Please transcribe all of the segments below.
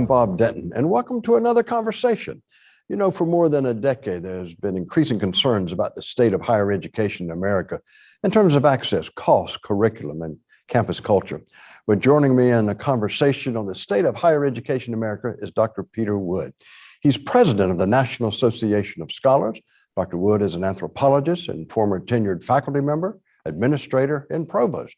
I'm Bob Denton, and welcome to another conversation. You know, for more than a decade, there's been increasing concerns about the state of higher education in America in terms of access, cost, curriculum, and campus culture. But joining me in a conversation on the state of higher education in America is Dr. Peter Wood. He's president of the National Association of Scholars. Dr. Wood is an anthropologist and former tenured faculty member, administrator, and provost.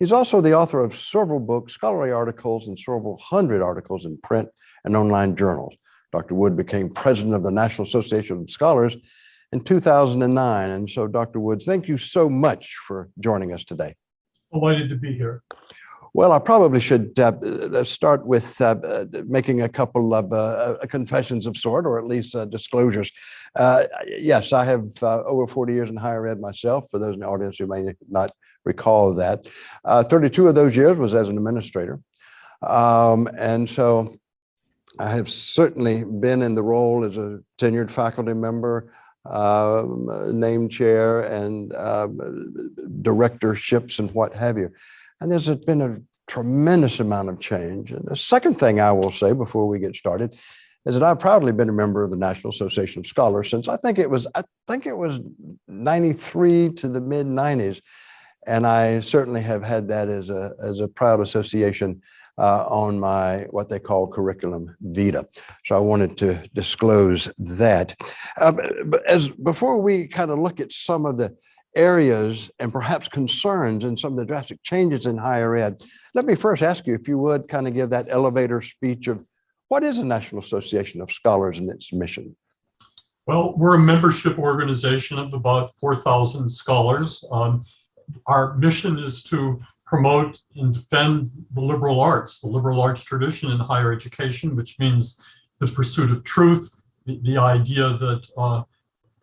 He's also the author of several books, scholarly articles, and several hundred articles in print and online journals. Dr. Wood became president of the National Association of Scholars in 2009. And so, Dr. Woods, thank you so much for joining us today. Delighted to be here. Well, I probably should uh, uh start with uh, uh, making a couple of uh, uh confessions of sort, or at least disclosures. yes, I have over 40 years in higher ed myself, for those in the audience who may not recall that. 32 of those years was as an administrator. Um, and so I have certainly been in the role as a tenured faculty member, uh, name chair and uh, directorships and what have you. And there's been a tremendous amount of change. And the second thing I will say before we get started is that I've proudly been a member of the National Association of Scholars since I think it was, I think it was 93 to the mid 90s. And I certainly have had that as a, as a proud association uh, on my what they call curriculum vita. So I wanted to disclose that. Um, as before we kind of look at some of the areas and perhaps concerns and some of the drastic changes in higher ed, let me first ask you if you would kind of give that elevator speech of what is the National Association of Scholars and its mission? Well, we're a membership organization of about 4,000 scholars. Um, our mission is to promote and defend the liberal arts, the liberal arts tradition in higher education, which means the pursuit of truth, the, the idea that uh,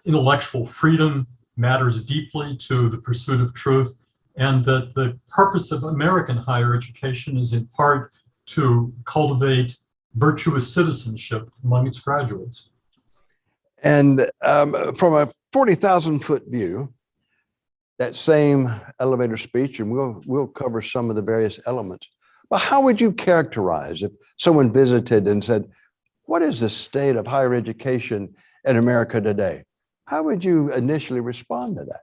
intellectual freedom matters deeply to the pursuit of truth, and that the purpose of American higher education is in part to cultivate virtuous citizenship among its graduates. And um, from a 40,000 foot view, that same elevator speech and we'll, we'll cover some of the various elements. But how would you characterize if someone visited and said, what is the state of higher education in America today? How would you initially respond to that?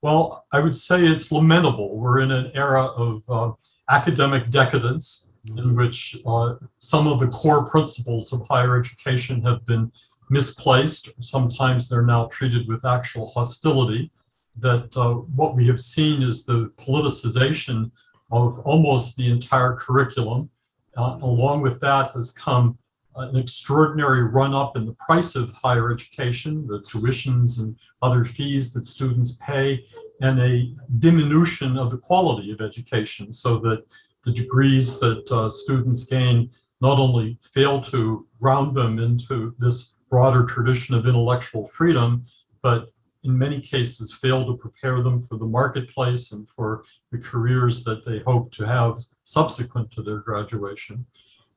Well, I would say it's lamentable. We're in an era of uh, academic decadence in which uh, some of the core principles of higher education have been misplaced. Sometimes they're now treated with actual hostility that uh, what we have seen is the politicization of almost the entire curriculum. Uh, along with that has come an extraordinary run up in the price of higher education, the tuitions and other fees that students pay, and a diminution of the quality of education so that the degrees that uh, students gain not only fail to ground them into this broader tradition of intellectual freedom, but in many cases fail to prepare them for the marketplace and for the careers that they hope to have subsequent to their graduation.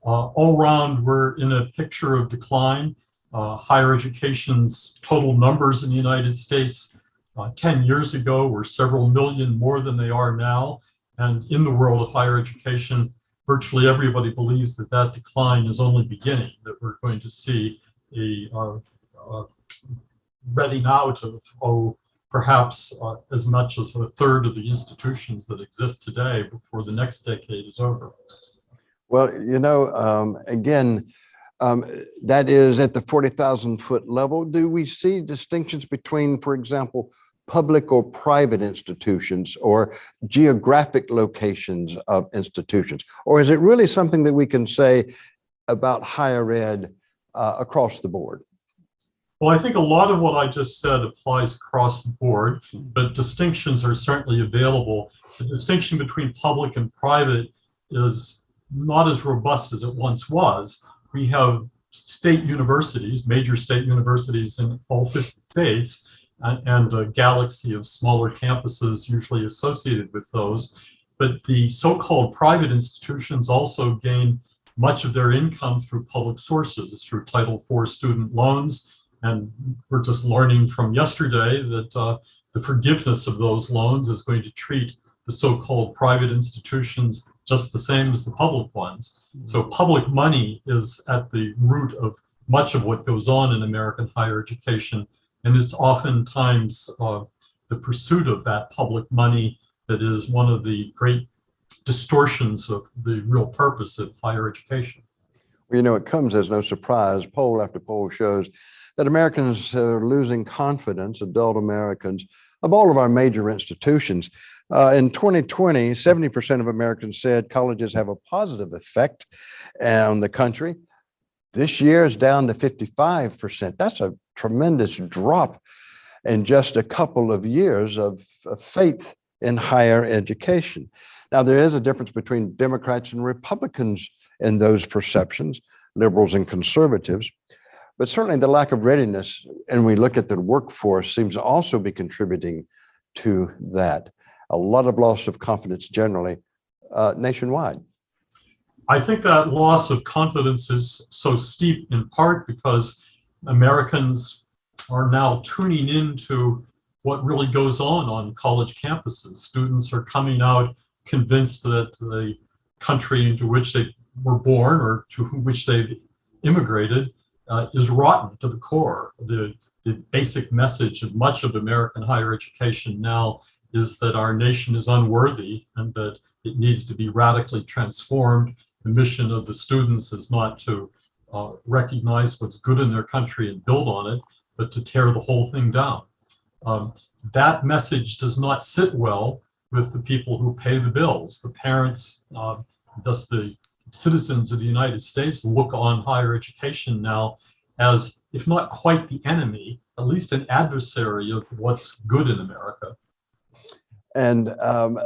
Uh, all around, we're in a picture of decline. Uh, higher education's total numbers in the United States uh, 10 years ago were several million more than they are now. And in the world of higher education, virtually everybody believes that that decline is only beginning, that we're going to see a, uh, reading out of, oh, perhaps uh, as much as a third of the institutions that exist today before the next decade is over. Well, you know, um, again, um, that is at the 40,000 foot level. Do we see distinctions between, for example, public or private institutions or geographic locations of institutions? Or is it really something that we can say about higher ed uh, across the board? Well, I think a lot of what I just said applies across the board, but distinctions are certainly available. The distinction between public and private is not as robust as it once was. We have state universities, major state universities in all 50 states, and, and a galaxy of smaller campuses usually associated with those. But the so-called private institutions also gain much of their income through public sources, through Title IV student loans, and we're just learning from yesterday that uh, the forgiveness of those loans is going to treat the so-called private institutions just the same as the public ones. So public money is at the root of much of what goes on in American higher education. And it's oftentimes uh, the pursuit of that public money that is one of the great distortions of the real purpose of higher education. You know, it comes as no surprise. Poll after poll shows that Americans are losing confidence, adult Americans, of all of our major institutions. Uh, in 2020, 70% of Americans said colleges have a positive effect on the country. This year is down to 55%. That's a tremendous drop in just a couple of years of, of faith in higher education. Now, there is a difference between Democrats and Republicans in those perceptions, liberals and conservatives. But certainly the lack of readiness, and we look at the workforce, seems to also be contributing to that. A lot of loss of confidence generally uh, nationwide. I think that loss of confidence is so steep in part because Americans are now tuning into what really goes on on college campuses. Students are coming out convinced that the country into which they were born or to which they've immigrated uh, is rotten to the core. The, the basic message of much of American higher education now is that our nation is unworthy and that it needs to be radically transformed. The mission of the students is not to uh, recognize what's good in their country and build on it, but to tear the whole thing down. Um, that message does not sit well with the people who pay the bills. The parents, uh, thus the citizens of the United States look on higher education now as, if not quite the enemy, at least an adversary of what's good in America. And um,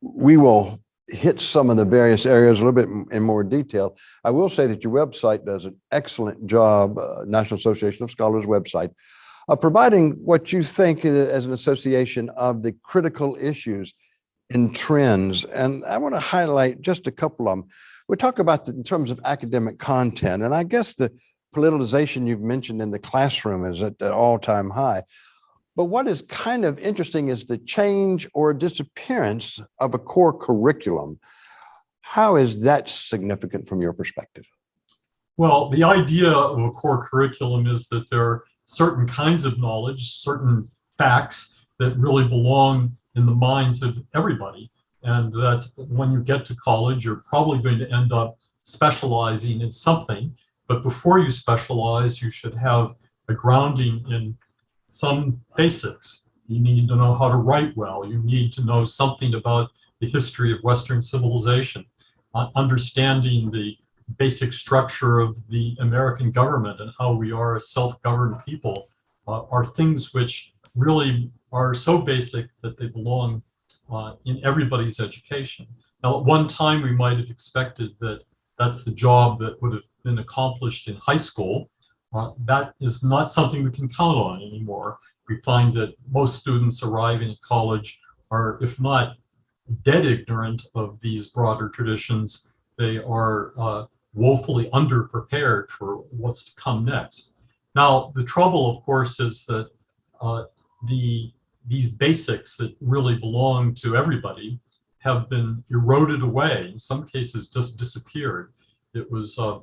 we will hit some of the various areas a little bit in more detail. I will say that your website does an excellent job, uh, National Association of Scholars website, of providing what you think as an association of the critical issues and trends. And I want to highlight just a couple of them. We talk about in terms of academic content, and I guess the politicization you've mentioned in the classroom is at an all-time high. But what is kind of interesting is the change or disappearance of a core curriculum. How is that significant from your perspective? Well, the idea of a core curriculum is that there are certain kinds of knowledge, certain facts that really belong in the minds of everybody. And that when you get to college, you're probably going to end up specializing in something. But before you specialize, you should have a grounding in some basics. You need to know how to write well. You need to know something about the history of Western civilization, uh, understanding the basic structure of the American government and how we are a self-governed people uh, are things which really are so basic that they belong uh, in everybody's education. Now, at one time, we might have expected that that's the job that would have been accomplished in high school. Uh, that is not something we can count on anymore. We find that most students arriving at college are, if not dead ignorant of these broader traditions, they are uh, woefully underprepared for what's to come next. Now, the trouble, of course, is that uh, the these basics that really belong to everybody have been eroded away, in some cases just disappeared. It was uh,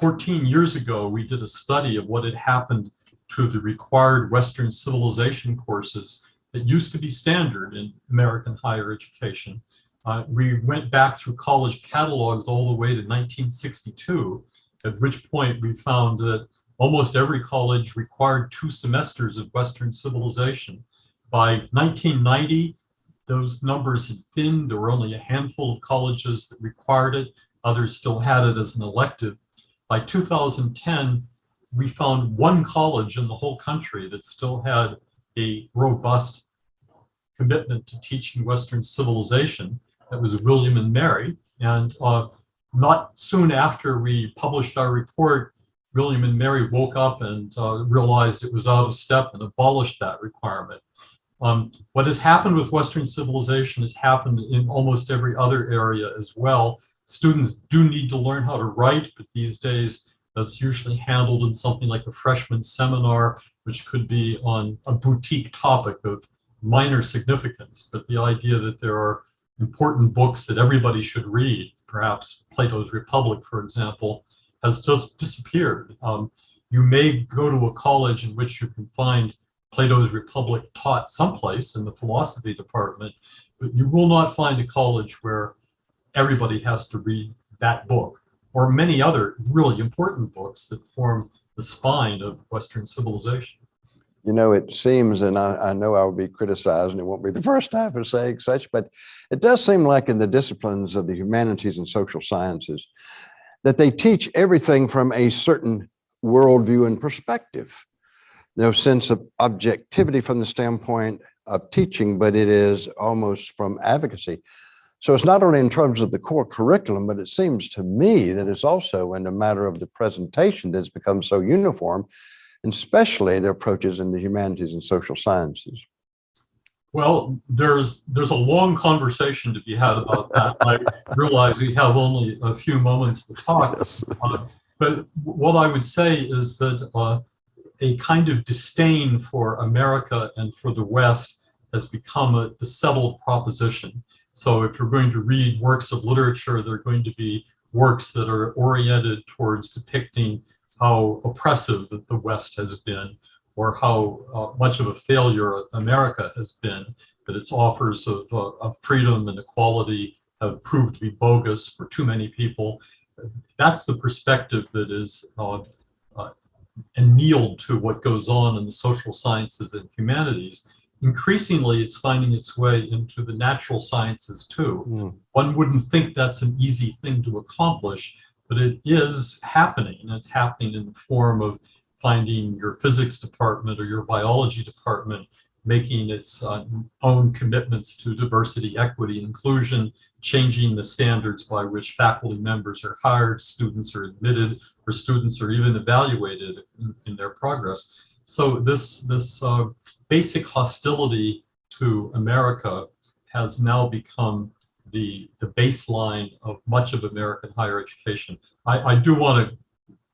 14 years ago, we did a study of what had happened to the required Western civilization courses that used to be standard in American higher education. Uh, we went back through college catalogs all the way to 1962, at which point we found that almost every college required two semesters of Western civilization. By 1990, those numbers had thinned. There were only a handful of colleges that required it. Others still had it as an elective. By 2010, we found one college in the whole country that still had a robust commitment to teaching Western civilization. That was William and Mary. And uh, not soon after we published our report, William and Mary woke up and uh, realized it was out of step and abolished that requirement. Um, what has happened with Western civilization has happened in almost every other area as well. Students do need to learn how to write, but these days that's usually handled in something like a freshman seminar, which could be on a boutique topic of minor significance. But the idea that there are important books that everybody should read, perhaps Plato's Republic, for example, has just disappeared. Um, you may go to a college in which you can find Plato's Republic taught someplace in the philosophy department, but you will not find a college where everybody has to read that book or many other really important books that form the spine of Western civilization. You know, it seems, and I, I know I will be criticized, and it won't be the first time for saying such, but it does seem like in the disciplines of the humanities and social sciences that they teach everything from a certain worldview and perspective. No sense of objectivity from the standpoint of teaching, but it is almost from advocacy. So it's not only in terms of the core curriculum, but it seems to me that it's also in a matter of the presentation that's become so uniform, and especially the approaches in the humanities and social sciences. Well, there's there's a long conversation to be had about that. I realize we have only a few moments to talk, Yes. uh, but what I would say is that uh, a kind of disdain for America and for the West has become a the settled proposition. So if you're going to read works of literature, they're going to be works that are oriented towards depicting how oppressive the West has been or how uh, much of a failure America has been, that its offers of, uh, of freedom and equality have proved to be bogus for too many people. That's the perspective that is uh, uh, annealed to what goes on in the social sciences and humanities. Increasingly, it's finding its way into the natural sciences too. Hmm. One wouldn't think that's an easy thing to accomplish, but it is happening. It's happening in the form of finding your physics department or your biology department making its uh, own commitments to diversity, equity, inclusion, changing the standards by which faculty members are hired, students are admitted, or students are even evaluated in, in their progress. So this, this uh, basic hostility to America has now become the, the baseline of much of American higher education. I, I do want to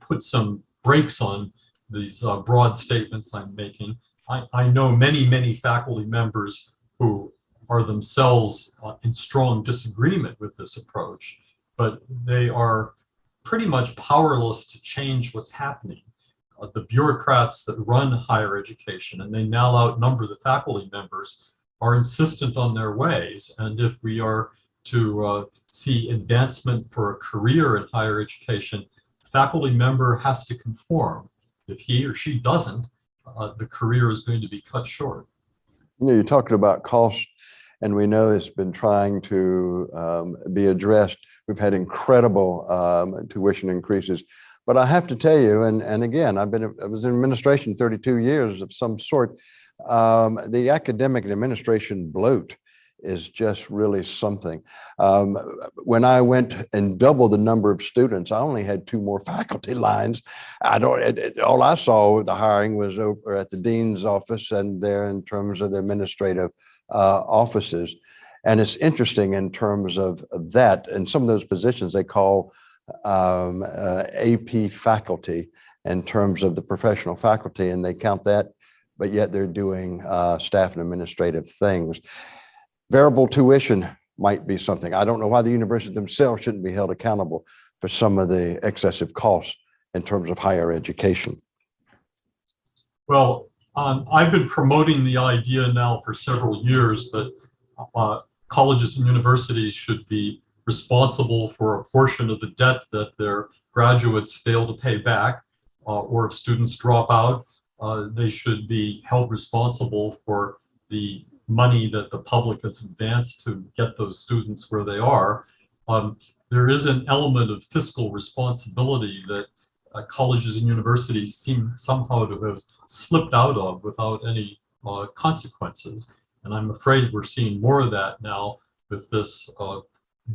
put some brakes on these uh, broad statements I'm making. I, I know many, many faculty members who are themselves uh, in strong disagreement with this approach, but they are pretty much powerless to change what's happening. Uh, the bureaucrats that run higher education, and they now outnumber the faculty members, are insistent on their ways. And if we are to uh, see advancement for a career in higher education, the faculty member has to conform. If he or she doesn't, uh, the career is going to be cut short. You know, you're talking about cost, and we know it's been trying to um, be addressed. We've had incredible um, tuition increases. But I have to tell you, and, and again, I've been, I was in administration 32 years of some sort. Um, the academic and administration bloat is just really something. Um, when I went and doubled the number of students, I only had two more faculty lines. I don't, it, it- all I saw the hiring was over at the dean's office and there in terms of the administrative uh, offices. And it's interesting in terms of of that and some of those positions they call um, uh, AP faculty in terms of the professional faculty and they count that, but yet they're doing uh, staff and administrative things. Variable tuition might be something. I don't know why the universities themselves shouldn't be held accountable for some of the excessive costs in terms of higher education. Well, um, I've been promoting the idea now for several years that uh, colleges and universities should be responsible for a portion of the debt that their graduates fail to pay back, uh, or if students drop out, uh, they should be held responsible for the money that the public has advanced to get those students where they are. Um, there is an element of fiscal responsibility that uh, colleges and universities seem somehow to have slipped out of without any uh, consequences. And I'm afraid we're seeing more of that now with this uh,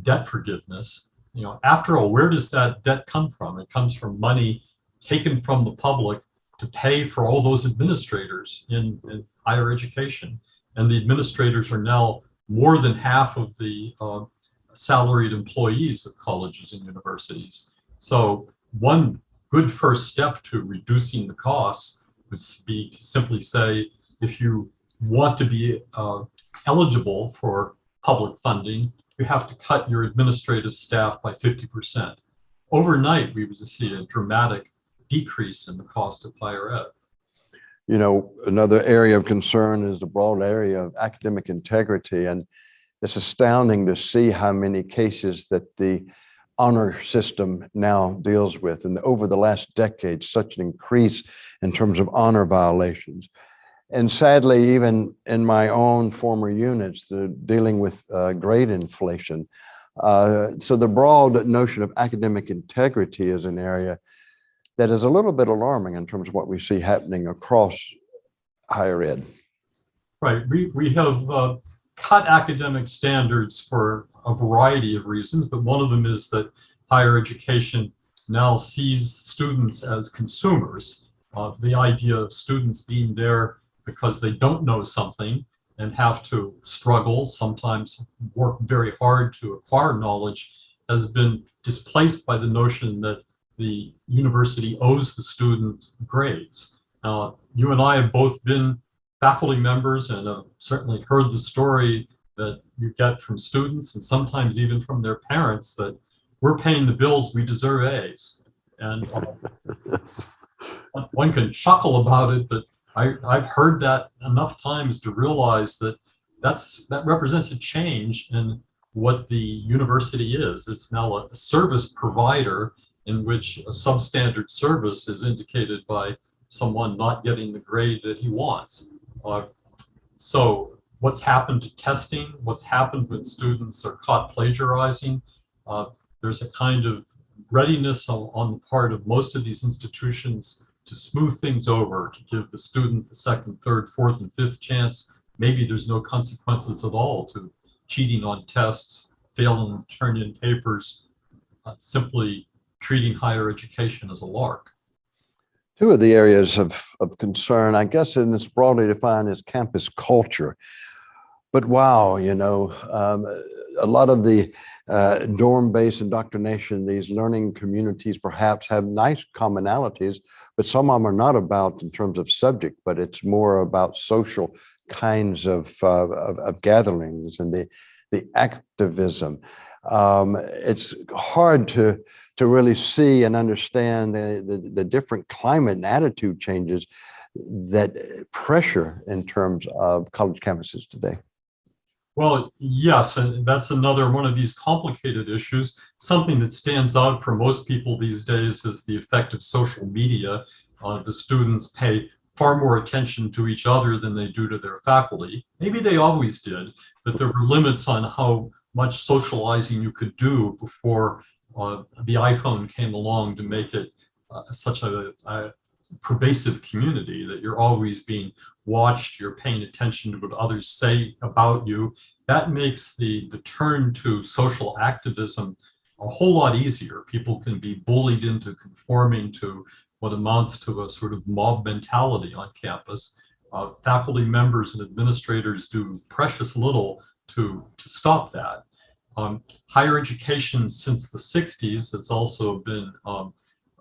debt forgiveness. You know, after all, where does that debt come from? It comes from money taken from the public to pay for all those administrators in, in higher education. And the administrators are now more than half of the uh, salaried employees of colleges and universities. So one good first step to reducing the costs would be to simply say, if you want to be uh, eligible for public funding, you have to cut your administrative staff by 50%. Overnight, we would see a dramatic decrease in the cost of higher ed. You know, another area of concern is the broad area of academic integrity. And it's astounding to see how many cases that the honor system now deals with. And over the last decade, such an increase in terms of honor violations. And sadly, even in my own former units, dealing with uh, grade inflation. Uh, so the broad notion of academic integrity is an area that is a little bit alarming in terms of what we see happening across higher ed. Right. We, we have uh, cut academic standards for a variety of reasons, but one of them is that higher education now sees students as consumers. Uh, the idea of students being there because they don't know something and have to struggle, sometimes work very hard to acquire knowledge, has been displaced by the notion that the university owes the student grades. Now, you and I have both been faculty members and have certainly heard the story that you get from students and sometimes even from their parents that we're paying the bills, we deserve A's. And uh, one can chuckle about it, but I, I've heard that enough times to realize that that's that represents a change in what the university is. It's now a, a service provider in which a substandard service is indicated by someone not getting the grade that he wants. Uh, so what's happened to testing, what's happened when students are caught plagiarizing, uh, there's a kind of readiness on, on the part of most of these institutions to smooth things over, to give the student the second, third, fourth, and fifth chance. Maybe there's no consequences at all to cheating on tests, failing to turn in papers, uh, simply treating higher education as a lark. Two of the areas of, of concern, I guess, and it's broadly defined as campus culture. But wow, you know, um, a lot of the uh, dorm-based indoctrination, these learning communities perhaps have nice commonalities, but some of them are not about in terms of subject, but it's more about social kinds of, uh, of, of, gatherings and the, the activism. Um, it's hard to, to really see and understand the, the, the different climate and attitude changes that pressure in terms of college campuses today. Well, yes, and that's another one of these complicated issues. Something that stands out for most people these days is the effect of social media. Uh, the students pay far more attention to each other than they do to their faculty. Maybe they always did, but there were limits on how much socializing you could do before uh, the iPhone came along to make it uh, such a, a pervasive community that you're always being watched, you're paying attention to what others say about you. That makes the, the turn to social activism a whole lot easier. People can be bullied into conforming to what amounts to a sort of mob mentality on campus. Uh, faculty members and administrators do precious little to, to stop that. Um, higher education since the 60s has also been um,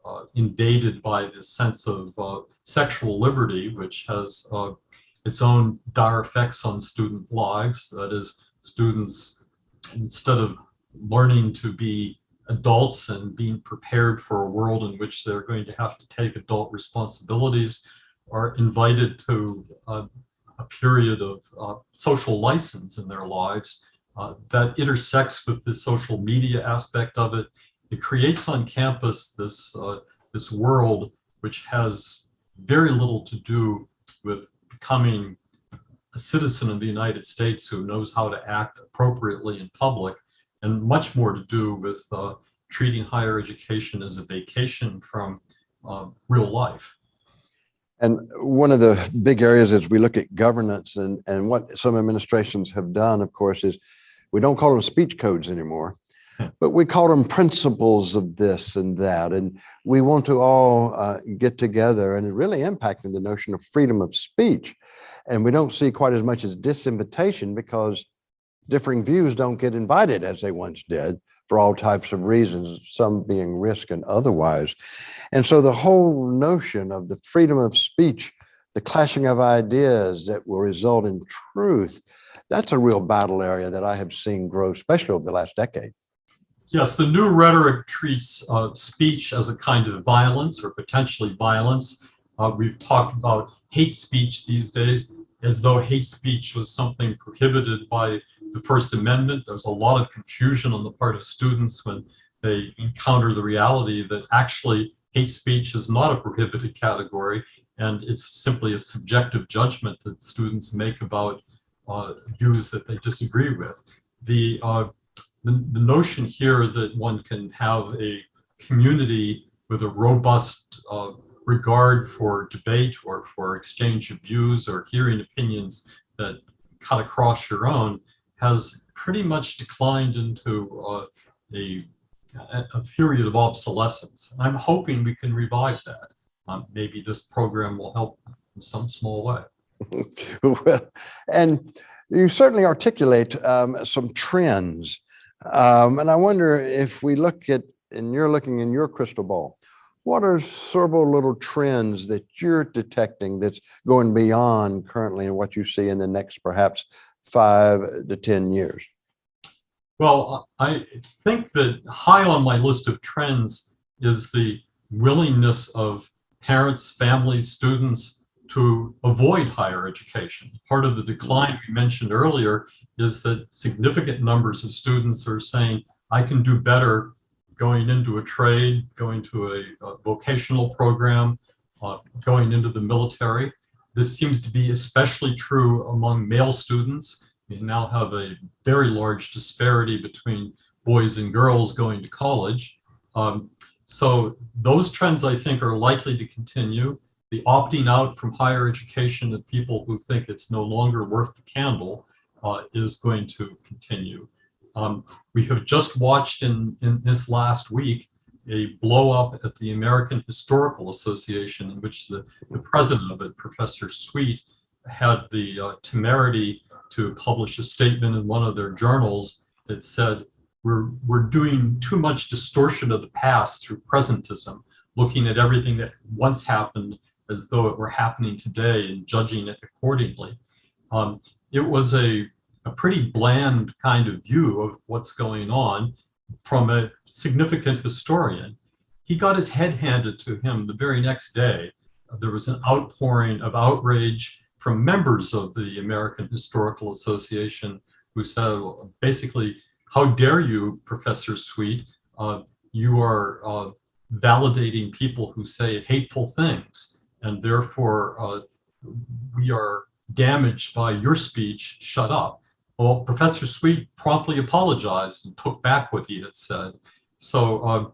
uh, invaded by this sense of uh, sexual liberty, which has uh, its own dire effects on student lives. That is, students, instead of learning to be adults and being prepared for a world in which they're going to have to take adult responsibilities, are invited to uh, a period of uh, social license in their lives uh, that intersects with the social media aspect of it it creates on campus this, uh, this world which has very little to do with becoming a citizen of the United States who knows how to act appropriately in public and much more to do with uh, treating higher education as a vacation from uh, real life. And one of the big areas as we look at governance and, and what some administrations have done, of course, is we don't call them speech codes anymore but we call them principles of this and that. And we want to all uh, get together and really impacting the notion of freedom of speech. And we don't see quite as much as disinvitation because differing views don't get invited as they once did for all types of reasons, some being risk and otherwise. And so the whole notion of the freedom of speech, the clashing of ideas that will result in truth, that's a real battle area that I have seen grow, especially over the last decade. Yes, the new rhetoric treats uh, speech as a kind of violence or potentially violence. Uh, we've talked about hate speech these days as though hate speech was something prohibited by the First Amendment. There's a lot of confusion on the part of students when they encounter the reality that actually hate speech is not a prohibited category and it's simply a subjective judgment that students make about uh, views that they disagree with. The, uh, the, the notion here that one can have a community with a robust uh, regard for debate or for exchange of views or hearing opinions that cut across your own has pretty much declined into uh, a, a period of obsolescence. I'm hoping we can revive that. Um, maybe this program will help in some small way. well, and you certainly articulate um, some trends. Um, and I wonder if we look at, and you're looking in your crystal ball, what are several little trends that you're detecting that's going beyond currently and what you see in the next perhaps five to 10 years? Well, I think that high on my list of trends is the willingness of parents, families, students to avoid higher education. Part of the decline we mentioned earlier is that significant numbers of students are saying, I can do better going into a trade, going to a, a vocational program, uh, going into the military. This seems to be especially true among male students. We now have a very large disparity between boys and girls going to college. Um, so those trends, I think, are likely to continue. The opting out from higher education of people who think it's no longer worth the candle uh, is going to continue. Um, we have just watched in, in this last week a blow up at the American Historical Association in which the, the president of it, Professor Sweet, had the uh, temerity to publish a statement in one of their journals that said, we're, we're doing too much distortion of the past through presentism, looking at everything that once happened as though it were happening today and judging it accordingly. Um, it was a a pretty bland kind of view of what's going on from a significant historian. He got his head handed to him the very next day. There was an outpouring of outrage from members of the American Historical Association who said, basically, how dare you, Professor Sweet, uh, you are uh, validating people who say hateful things, and therefore uh, we are damaged by your speech, shut up. Well, Professor Sweet promptly apologized and took back what he had said. So uh,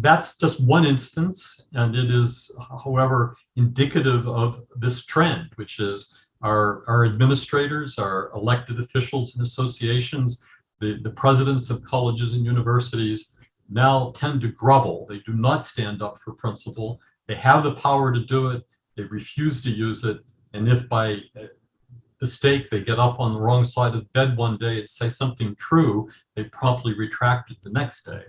that's just one instance, and it is, however, indicative of this trend, which is our, our administrators, our elected officials and associations, the, the presidents of colleges and universities now tend to grovel. They do not stand up for principle. They have the power to do it. They refuse to use it. And if by mistake, they get up on the wrong side of bed one day and say something true, they promptly retract it the next day.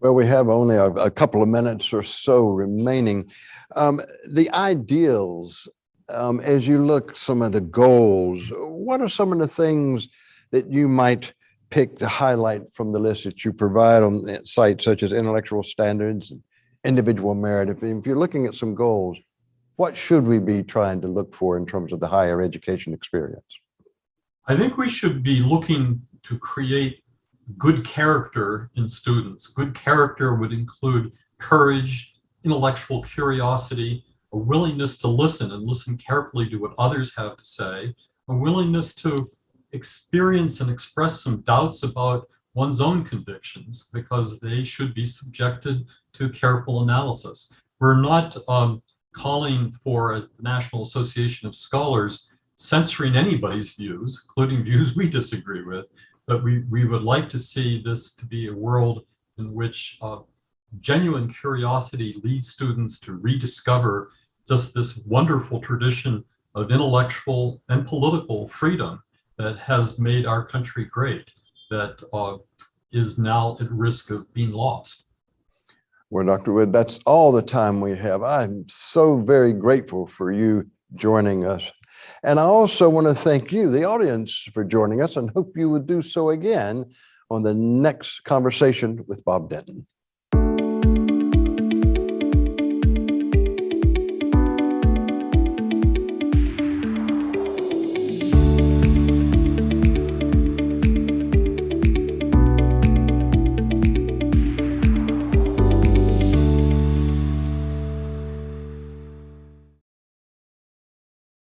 Well, we have only a, a couple of minutes or so remaining. Um, the ideals, um, as you look some of the goals, what are some of the things that you might pick to highlight from the list that you provide on sites such as intellectual standards, individual merit? If, if you're looking at some goals, what should we be trying to look for in terms of the higher education experience? I think we should be looking to create good character in students. Good character would include courage, intellectual curiosity, a willingness to listen and listen carefully to what others have to say, a willingness to experience and express some doubts about one's own convictions because they should be subjected to careful analysis. We're not um, calling for a National Association of Scholars censoring anybody's views, including views we disagree with, but we, we would like to see this to be a world in which uh, genuine curiosity leads students to rediscover just this wonderful tradition of intellectual and political freedom that has made our country great, that uh, is now at risk of being lost. Well, Dr. Wood, that's all the time we have. I'm so very grateful for you joining us And I also want to thank you, the audience, for joining us and hope you would do so again on the next conversation with Bob Denton.